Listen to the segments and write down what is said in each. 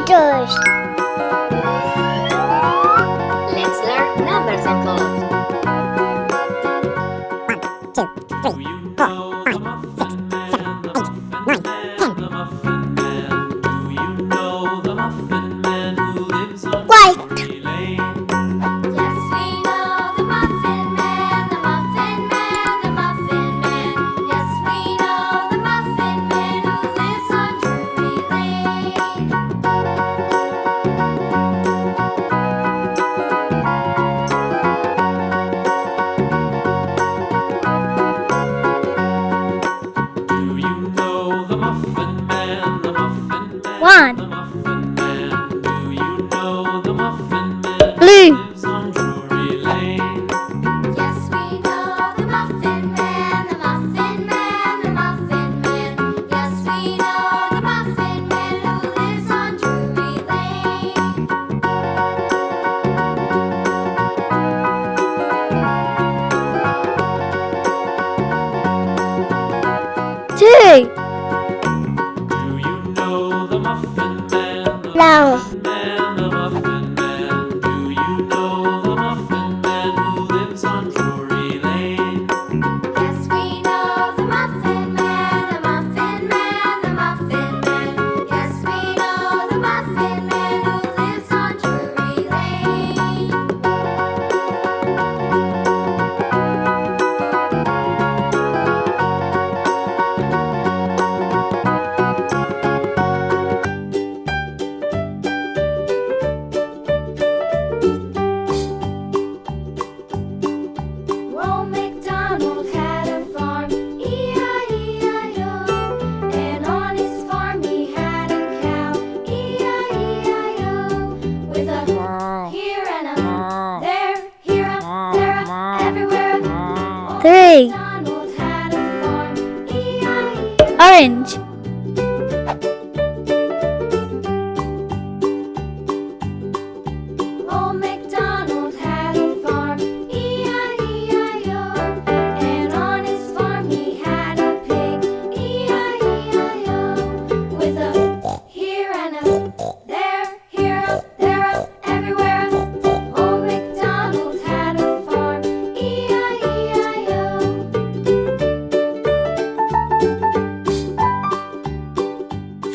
meters. Let's learn numbers and colors. One, two, three, four. one. long. Three. Orange.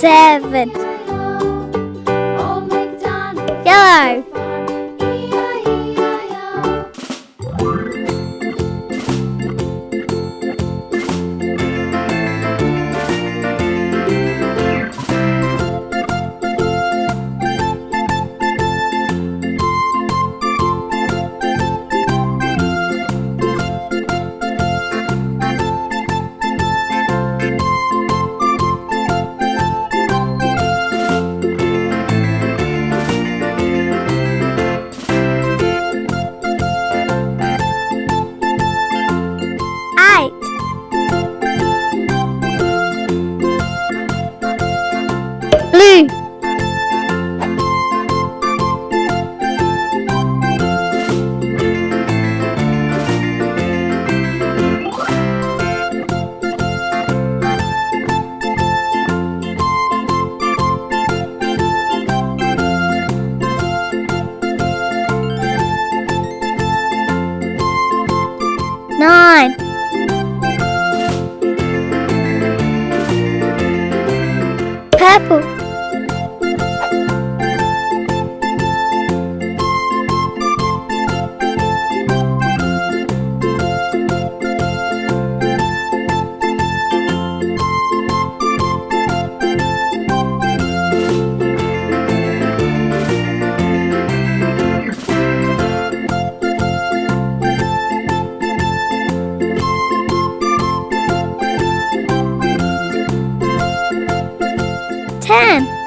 seven. Yellow. Ten.